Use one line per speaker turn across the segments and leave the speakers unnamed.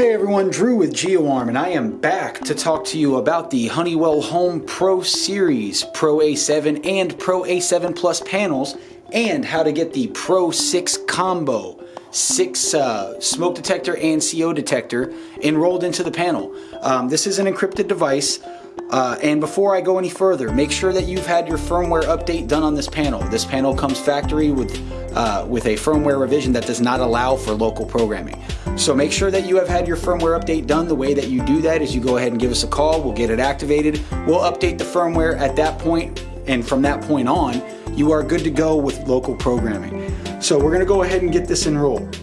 Hey everyone, Drew with GeoArm and I am back to talk to you about the Honeywell Home Pro Series Pro A7 and Pro A7 Plus panels and how to get the Pro 6 combo 6 uh, smoke detector and CO detector enrolled into the panel. Um, this is an encrypted device uh, and before I go any further, make sure that you've had your firmware update done on this panel. This panel comes factory with, uh, with a firmware revision that does not allow for local programming. So make sure that you have had your firmware update done. The way that you do that is you go ahead and give us a call, we'll get it activated, we'll update the firmware at that point, and from that point on, you are good to go with local programming. So we're gonna go ahead and get this enrolled.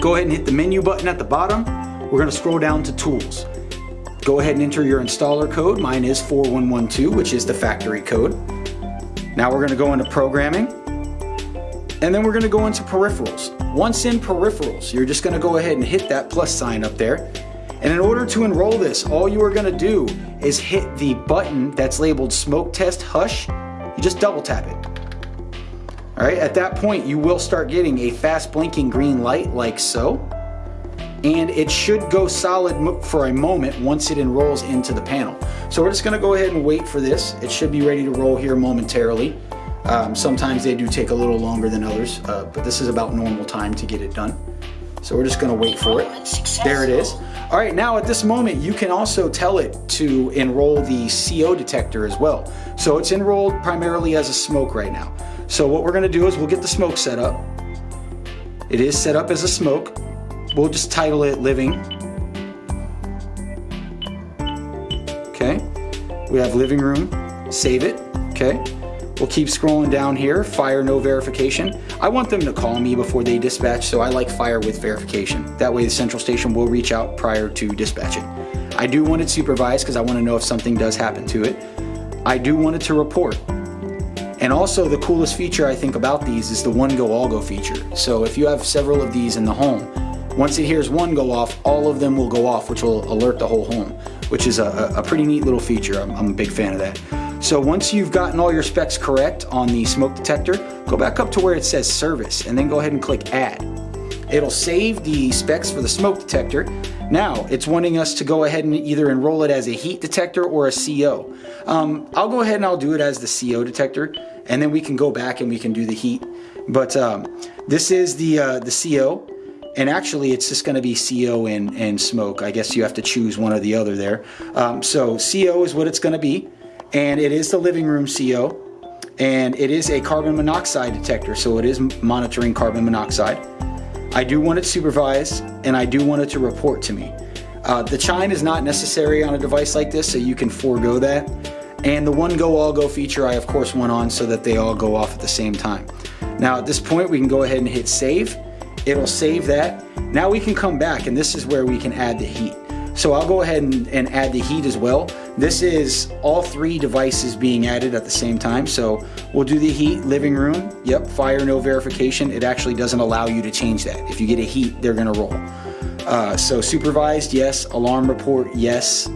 Go ahead and hit the menu button at the bottom. We're gonna scroll down to tools. Go ahead and enter your installer code. Mine is 4112, which is the factory code. Now we're gonna go into programming, and then we're gonna go into peripherals. Once in peripherals, you're just gonna go ahead and hit that plus sign up there. And in order to enroll this, all you are gonna do is hit the button that's labeled smoke test hush. You just double tap it. All right, at that point, you will start getting a fast blinking green light like so and it should go solid for a moment once it enrolls into the panel. So we're just gonna go ahead and wait for this. It should be ready to roll here momentarily. Um, sometimes they do take a little longer than others, uh, but this is about normal time to get it done. So we're just gonna wait for it. There it is. All right, now at this moment, you can also tell it to enroll the CO detector as well. So it's enrolled primarily as a smoke right now. So what we're gonna do is we'll get the smoke set up. It is set up as a smoke. We'll just title it living. Okay, we have living room, save it, okay. We'll keep scrolling down here, fire no verification. I want them to call me before they dispatch, so I like fire with verification. That way the central station will reach out prior to dispatching. I do want it supervised because I want to know if something does happen to it. I do want it to report. And also the coolest feature I think about these is the one go all go feature. So if you have several of these in the home, once it hears one go off, all of them will go off, which will alert the whole home, which is a, a pretty neat little feature. I'm, I'm a big fan of that. So once you've gotten all your specs correct on the smoke detector, go back up to where it says service and then go ahead and click add. It'll save the specs for the smoke detector. Now it's wanting us to go ahead and either enroll it as a heat detector or a CO. Um, I'll go ahead and I'll do it as the CO detector and then we can go back and we can do the heat. But um, this is the, uh, the CO and actually it's just going to be CO and, and smoke. I guess you have to choose one or the other there. Um, so CO is what it's going to be, and it is the living room CO, and it is a carbon monoxide detector, so it is monitoring carbon monoxide. I do want it supervised, and I do want it to report to me. Uh, the chime is not necessary on a device like this, so you can forego that. And the one go all go feature I of course went on so that they all go off at the same time. Now at this point we can go ahead and hit save It'll save that. Now we can come back and this is where we can add the heat. So I'll go ahead and, and, add the heat as well. This is all three devices being added at the same time. So we'll do the heat, living room, yep, fire no verification. It actually doesn't allow you to change that. If you get a heat, they're gonna roll. Uh, so supervised, yes. Alarm report, yes.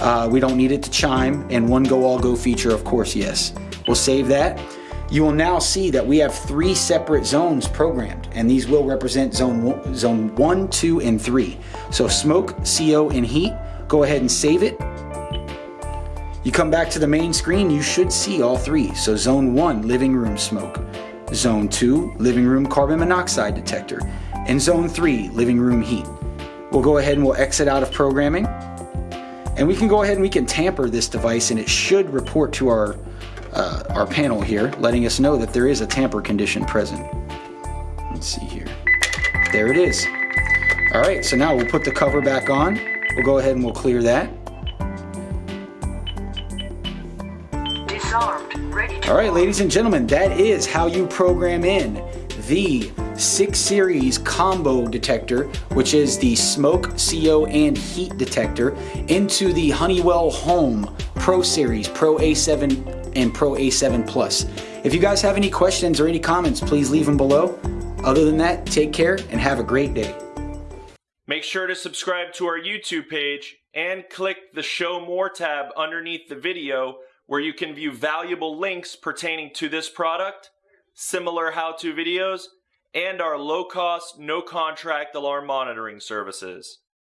Uh, we don't need it to chime. And one go all go feature, of course, yes. We'll save that you will now see that we have three separate zones programmed and these will represent zone, one, zone 1, 2, and 3. So smoke, CO, and heat, go ahead and save it. You come back to the main screen, you should see all three. So zone 1, living room smoke. Zone 2, living room carbon monoxide detector. And zone 3, living room heat. We'll go ahead and we'll exit out of programming. And we can go ahead and we can tamper this device and it should report to our uh, our panel here, letting us know that there is a tamper condition present. Let's see here. There it is. All right, so now we'll put the cover back on. We'll go ahead and we'll clear that. All right, ladies and gentlemen, that is how you program in the 6 Series combo detector, which is the smoke, CO, and heat detector, into the Honeywell Home Pro Series, Pro A7 and Pro A7 Plus. If you guys have any questions or any comments, please leave them below. Other than that, take care and have a great day.
Make sure to subscribe to our YouTube page and click the Show More tab underneath the video where you can view valuable links pertaining to this product, similar how-to videos, and our low-cost, no-contract alarm monitoring services.